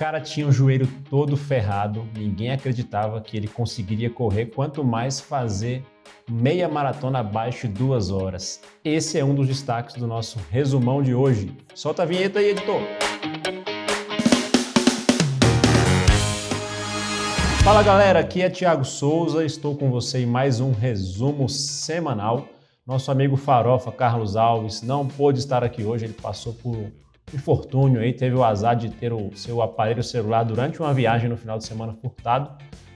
cara tinha o joelho todo ferrado, ninguém acreditava que ele conseguiria correr, quanto mais fazer meia maratona abaixo de duas horas. Esse é um dos destaques do nosso resumão de hoje. Solta a vinheta aí, editor! Fala galera, aqui é Thiago Souza, estou com você em mais um resumo semanal. Nosso amigo Farofa Carlos Alves não pôde estar aqui hoje, ele passou por infortúnio aí, teve o azar de ter o seu aparelho celular durante uma viagem no final de semana furtado.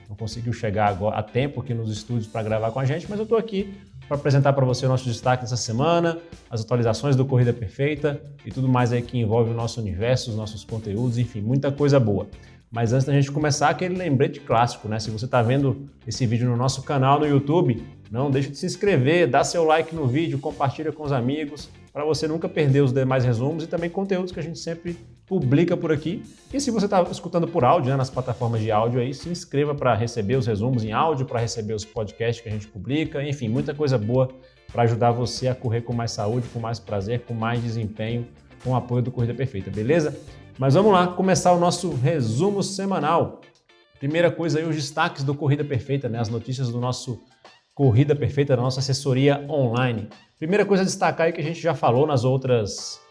Não conseguiu chegar agora, a tempo aqui nos estúdios para gravar com a gente, mas eu estou aqui para apresentar para você o nosso destaque dessa semana, as atualizações do Corrida Perfeita e tudo mais aí que envolve o nosso universo, os nossos conteúdos, enfim, muita coisa boa. Mas antes da gente começar, aquele lembrete clássico, né? Se você está vendo esse vídeo no nosso canal no YouTube, não deixe de se inscrever, dá seu like no vídeo, compartilha com os amigos, para você nunca perder os demais resumos e também conteúdos que a gente sempre publica por aqui. E se você está escutando por áudio, né, nas plataformas de áudio aí, se inscreva para receber os resumos em áudio, para receber os podcasts que a gente publica, enfim, muita coisa boa para ajudar você a correr com mais saúde, com mais prazer, com mais desempenho, com o apoio do Corrida Perfeita, beleza? Mas vamos lá começar o nosso resumo semanal. Primeira coisa aí, os destaques do Corrida Perfeita, né? as notícias do nosso Corrida Perfeita, da nossa assessoria online. Primeira coisa a destacar é que a gente já falou nas outras,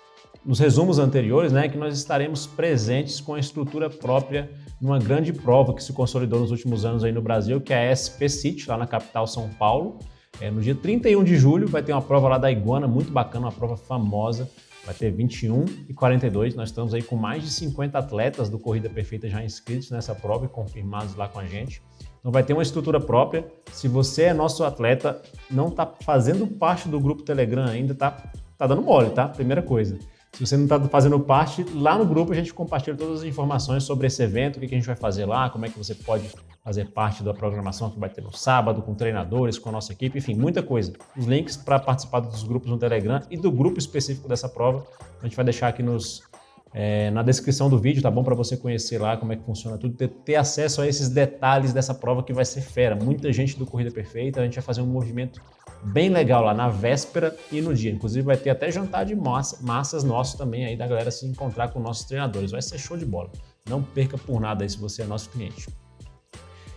nos resumos anteriores, né, que nós estaremos presentes com a estrutura própria numa grande prova que se consolidou nos últimos anos aí no Brasil, que é a SP City, lá na capital São Paulo. É, no dia 31 de julho vai ter uma prova lá da Iguana, muito bacana, uma prova famosa. Vai ter 21 e 42. Nós estamos aí com mais de 50 atletas do Corrida Perfeita já inscritos nessa prova e confirmados lá com a gente. Então vai ter uma estrutura própria. Se você é nosso atleta, não está fazendo parte do grupo Telegram ainda, tá, tá dando mole, tá? Primeira coisa. Se você não está fazendo parte, lá no grupo a gente compartilha todas as informações sobre esse evento, o que a gente vai fazer lá, como é que você pode fazer parte da programação que vai ter no sábado, com treinadores, com a nossa equipe, enfim, muita coisa. Os links para participar dos grupos no Telegram e do grupo específico dessa prova, a gente vai deixar aqui nos, é, na descrição do vídeo, tá bom? Para você conhecer lá como é que funciona tudo, ter, ter, acesso a esses detalhes dessa prova que vai ser fera. Muita gente do Corrida Perfeita, a gente vai fazer um movimento bem legal lá na véspera e no dia. Inclusive vai ter até jantar de massa, massas nosso também aí da galera se encontrar com nossos treinadores. Vai ser show de bola. Não perca por nada aí se você é nosso cliente.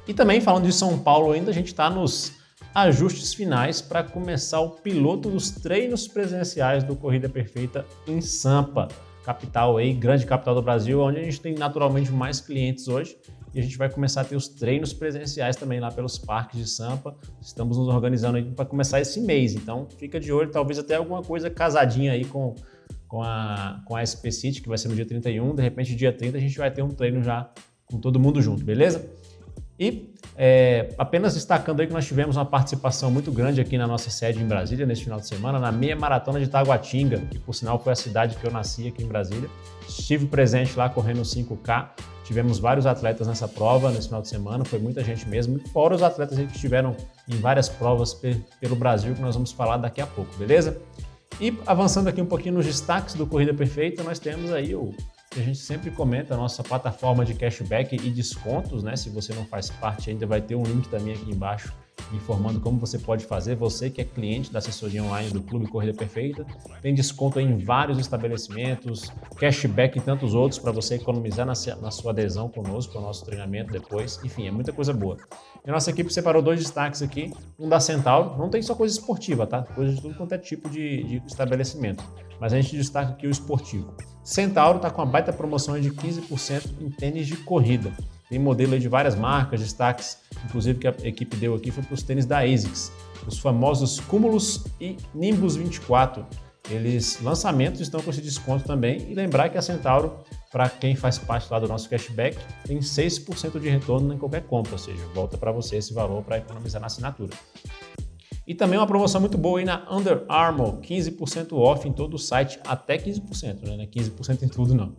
E também falando de São Paulo ainda, a gente está nos ajustes finais para começar o piloto dos treinos presenciais do Corrida Perfeita em Sampa capital aí, grande capital do Brasil, onde a gente tem naturalmente mais clientes hoje e a gente vai começar a ter os treinos presenciais também lá pelos parques de Sampa. Estamos nos organizando para começar esse mês, então fica de olho, talvez até alguma coisa casadinha aí com, com, a, com a SP City, que vai ser no dia 31, de repente dia 30 a gente vai ter um treino já com todo mundo junto, beleza? E é, apenas destacando aí que nós tivemos uma participação muito grande aqui na nossa sede em Brasília nesse final de semana, na meia maratona de Taguatinga, que por sinal foi a cidade que eu nasci aqui em Brasília. Estive presente lá correndo 5K, tivemos vários atletas nessa prova nesse final de semana, foi muita gente mesmo, fora os atletas que estiveram em várias provas pelo Brasil, que nós vamos falar daqui a pouco, beleza? E avançando aqui um pouquinho nos destaques do Corrida Perfeita, nós temos aí o que a gente sempre comenta, a nossa plataforma de cashback e descontos, né? Se você não faz parte ainda, vai ter um link também aqui embaixo informando como você pode fazer. Você que é cliente da assessoria online do Clube Corrida Perfeita, tem desconto em vários estabelecimentos, cashback em tantos outros para você economizar na, sua adesão conosco, ao nosso treinamento depois. Enfim, é muita coisa boa. E a nossa equipe separou dois destaques aqui, um da Centauro, não tem só coisa esportiva, tá? Coisa de tudo quanto é tipo de, de estabelecimento, mas a gente destaca aqui o esportivo. Centauro está com uma baita promoção de 15% em tênis de corrida. Tem modelo de várias marcas, destaques, inclusive que a equipe deu aqui foi para os tênis da ASICS, os famosos Cumulus e Nimbus 24. Eles, lançamentos, estão com esse desconto também. E lembrar que a Centauro, para quem faz parte lá do nosso cashback, tem 6% de retorno em qualquer compra, ou seja, volta para você esse valor para economizar na assinatura. E também uma promoção muito boa aí na Under Armour, 15% off em todo o site, até 15%, né? 15% em tudo não.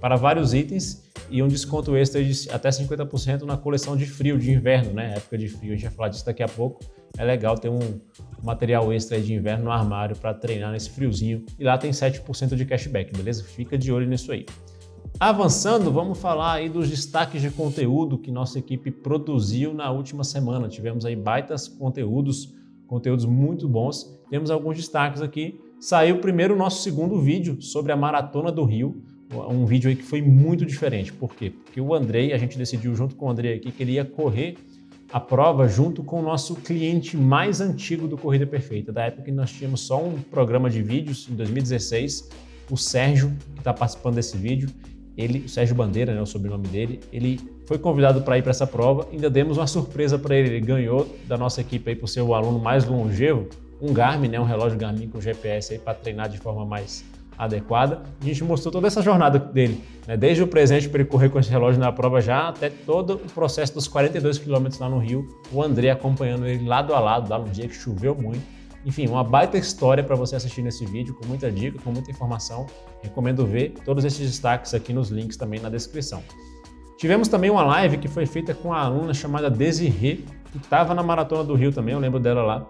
Para vários itens e um desconto extra de até 50% na coleção de frio, de inverno, né? Época de frio, a gente vai falar disso daqui a pouco. É legal ter um material extra de inverno no armário para treinar nesse friozinho. E lá tem 7% de cashback, beleza? Fica de olho nisso aí. Avançando, vamos falar aí dos destaques de conteúdo que nossa equipe produziu na última semana. Tivemos aí baitas conteúdos, conteúdos muito bons. Temos alguns destaques aqui. Saiu primeiro o nosso segundo vídeo sobre a Maratona do Rio, um vídeo aí que foi muito diferente. Por quê? Porque o Andrei, a gente decidiu junto com o Andrei aqui que ele ia correr a prova junto com o nosso cliente mais antigo do Corrida Perfeita, da época que nós tínhamos só um programa de vídeos, em 2016, o Sérgio, que está participando desse vídeo, ele, o Sérgio Bandeira, né, o sobrenome dele, ele foi convidado para ir para essa prova, ainda demos uma surpresa para ele, ele ganhou da nossa equipe aí por ser o aluno mais longevo, um Garmin, né, um relógio Garmin com GPS aí para treinar de forma mais adequada. A gente mostrou toda essa jornada dele, né? desde o presente para ele correr com esse relógio na prova já, até todo o processo dos 42 quilômetros lá no Rio, o André acompanhando ele lado a lado, lá no dia que choveu muito. Enfim, uma baita história para você assistir nesse vídeo, com muita dica, com muita informação. Recomendo ver todos esses destaques aqui nos links também na descrição. Tivemos também uma live que foi feita com a aluna chamada Desirê, que estava na Maratona do Rio também, eu lembro dela lá.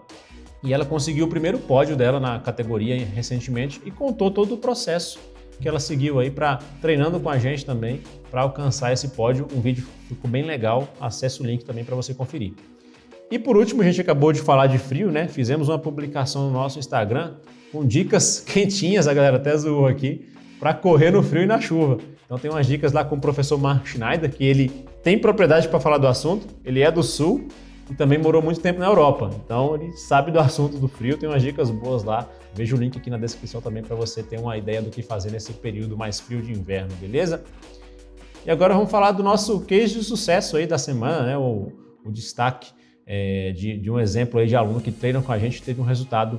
E ela conseguiu o primeiro pódio dela na categoria recentemente e contou todo o processo que ela seguiu aí para treinando com a gente também para alcançar esse pódio. Um vídeo ficou bem legal, acesse o link também para você conferir. E por último, a gente acabou de falar de frio, né? Fizemos uma publicação no nosso Instagram com dicas quentinhas, a galera até zoou aqui, para correr no frio e na chuva. Então tem umas dicas lá com o professor Mark Schneider, que ele tem propriedade para falar do assunto, ele é do Sul, e também morou muito tempo na Europa. Então ele sabe do assunto do frio, tem umas dicas boas lá. Veja o link aqui na descrição também para você ter uma ideia do que fazer nesse período mais frio de inverno, beleza? E agora vamos falar do nosso case de sucesso aí da semana, né? O, o destaque é, de, de, um exemplo aí de aluno que treina com a gente teve um resultado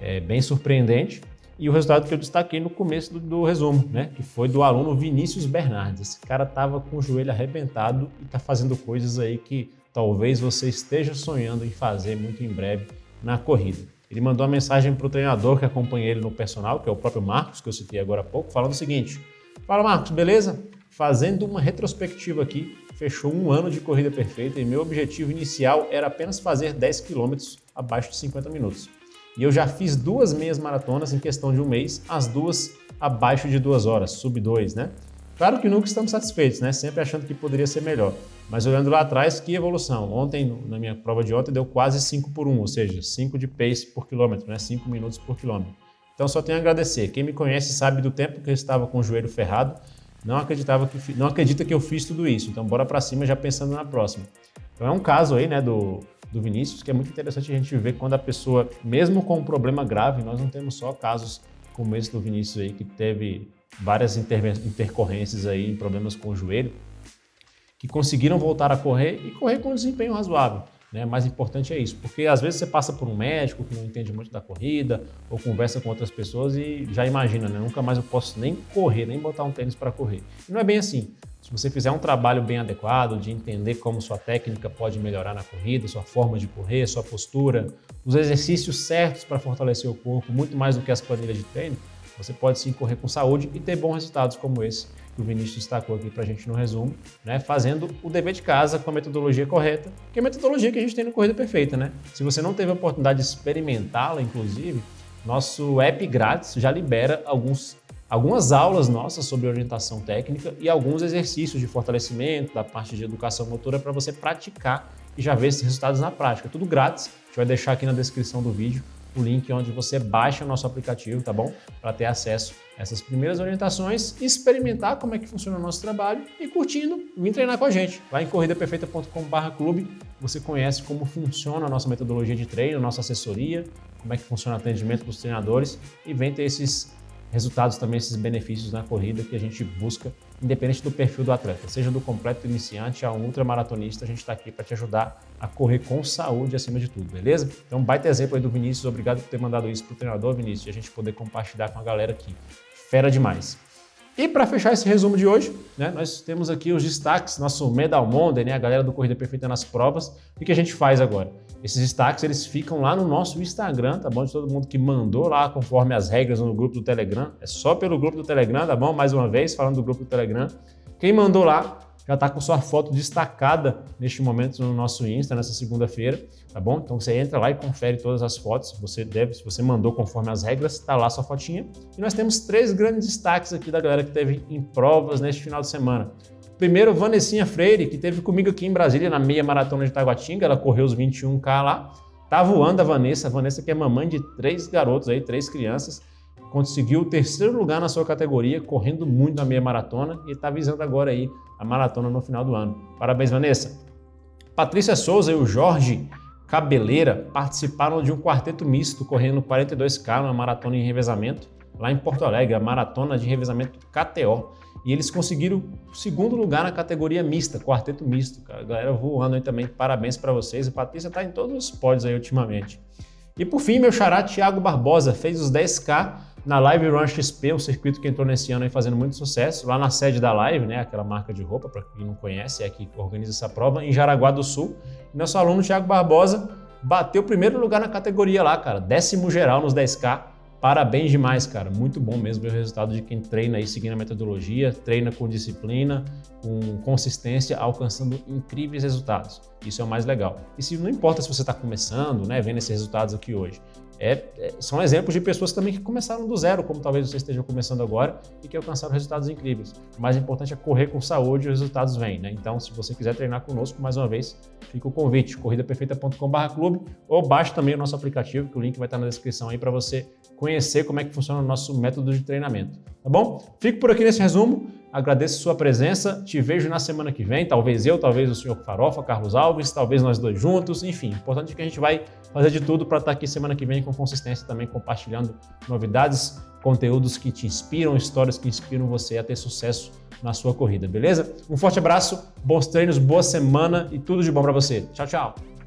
é, bem surpreendente. E o resultado que eu destaquei no começo do, do, resumo, né? Que foi do aluno Vinícius Bernardes. Esse cara tava com o joelho arrebentado e tá fazendo coisas aí que talvez você esteja sonhando em fazer muito em breve na corrida. Ele mandou uma mensagem para o treinador que acompanha ele no personal, que é o próprio Marcos, que eu citei agora há pouco, falando o seguinte: Fala Marcos, beleza? Fazendo uma retrospectiva aqui, fechou um ano de corrida perfeita e meu objetivo inicial era apenas fazer 10 km abaixo de 50 minutos. E eu já fiz duas meias maratonas em questão de um mês, as duas abaixo de duas horas, sub 2, né? Claro que nunca estamos satisfeitos, né? Sempre achando que poderia ser melhor. Mas olhando lá atrás, que evolução. Ontem, na minha prova de ontem, deu quase 5 por 1, ou seja, 5 de pace por quilômetro, né? 5 minutos por quilômetro. Então só tenho a agradecer. Quem me conhece sabe do tempo que eu estava com o joelho ferrado, não acreditava que não acredita que eu fiz tudo isso. Então bora para cima já pensando na próxima. Então é um caso aí, né, do, do Vinícius que é muito interessante a gente ver quando a pessoa, mesmo com um problema grave, nós não temos só casos como esse do Vinícius aí que teve várias intercorrências aí, problemas com o joelho, que conseguiram voltar a correr e correr com um desempenho razoável. Né? Mais importante é isso, porque às vezes você passa por um médico que não entende muito da corrida ou conversa com outras pessoas e já imagina, né? nunca mais eu posso nem correr, nem botar um tênis para correr. E não é bem assim. Se você fizer um trabalho bem adequado de entender como sua técnica pode melhorar na corrida, sua forma de correr, sua postura, os exercícios certos para fortalecer o corpo, muito mais do que as planilhas de treino, você pode sim correr com saúde e ter bons resultados como esse que o Vinícius destacou aqui para a gente no resumo, né? fazendo o dever de casa com a metodologia correta, que é a metodologia que a gente tem no Corrida Perfeita. Né? Se você não teve a oportunidade de experimentá-la, inclusive, nosso app grátis já libera alguns, algumas aulas nossas sobre orientação técnica e alguns exercícios de fortalecimento da parte de educação motora para você praticar e já ver esses resultados na prática. Tudo grátis, a gente vai deixar aqui na descrição do vídeo o link onde você baixa o nosso aplicativo, tá bom? Para ter acesso a essas primeiras orientações, experimentar como é que funciona o nosso trabalho e curtindo, vir treinar com a gente. Lá em corridaperfeita.com.br clube, você conhece como funciona a nossa metodologia de treino, nossa assessoria, como é que funciona o atendimento dos treinadores e vem ter esses resultados também, esses benefícios na corrida que a gente busca, independente do perfil do atleta, seja do completo iniciante a um ultramaratonista, a gente está aqui para te ajudar a correr com saúde acima de tudo, beleza? Então, baita exemplo aí do Vinícius, obrigado por ter mandado isso para o treinador, Vinícius, e a gente poder compartilhar com a galera aqui. Fera demais. E para fechar esse resumo de hoje, né, nós temos aqui os destaques, nosso Medal Monday, né, a galera do Corrida Perfeita nas provas. O que a gente faz agora? Esses destaques eles ficam lá no nosso Instagram, tá bom? De todo mundo que mandou lá conforme as regras no grupo do Telegram. É só pelo grupo do Telegram, tá bom? Mais uma vez, falando do grupo do Telegram. Quem mandou lá, já está com sua foto destacada neste momento no nosso Insta, nessa segunda-feira, tá bom? Então você entra lá e confere todas as fotos, você deve, se você mandou conforme as regras, está lá sua fotinha. E nós temos três grandes destaques aqui da galera que teve em provas neste final de semana. Primeiro, Vanessinha Freire, que teve comigo aqui em Brasília na meia maratona de Taguatinga, ela correu os 21K lá. Tá voando a Vanessa, a Vanessa que é mamãe de três garotos aí, três crianças. Conseguiu o terceiro lugar na sua categoria, correndo muito na meia maratona e está visando agora aí a maratona no final do ano. Parabéns, Vanessa! Patrícia Souza e o Jorge Cabeleira participaram de um quarteto misto correndo 42K na maratona em revezamento lá em Porto Alegre, a maratona de revezamento KTO. E eles conseguiram o segundo lugar na categoria mista, quarteto misto. A galera voando aí também, parabéns para vocês. A Patrícia tá em todos os pódios aí ultimamente. E por fim, meu xará Thiago Barbosa fez os 10K na Live Run XP, um circuito que entrou nesse ano aí fazendo muito sucesso, lá na sede da Live, né, aquela marca de roupa, para quem não conhece, é que organiza essa prova, em Jaraguá do Sul. E nosso aluno Thiago Barbosa bateu o primeiro lugar na categoria lá, cara, décimo geral nos 10K, Parabéns demais, cara. Muito bom mesmo ver o resultado de quem treina aí seguindo a metodologia, treina com disciplina, com consistência, alcançando incríveis resultados. Isso é o mais legal. E se não importa se você está começando, né, vendo esses resultados aqui hoje, é, é, são exemplos de pessoas também que começaram do zero, como talvez você esteja começando agora e que alcançaram resultados incríveis. O mais importante é correr com saúde e os resultados vêm, né? Então, se você quiser treinar conosco, mais uma vez, fica o convite, corridaperfeita.com.br ou baixe também o nosso aplicativo, que o link vai estar na descrição aí para você conhecer como é que funciona o nosso método de treinamento, tá bom? Fico por aqui nesse resumo, agradeço sua presença, te vejo na semana que vem, talvez eu, talvez o senhor Farofa, Carlos Alves, talvez nós dois juntos, enfim, importante que a gente vai fazer de tudo para estar aqui semana que vem com consistência também compartilhando novidades, conteúdos que te inspiram, histórias que inspiram você a ter sucesso na sua corrida, beleza? Um forte abraço, bons treinos, boa semana e tudo de bom para você. Tchau, tchau!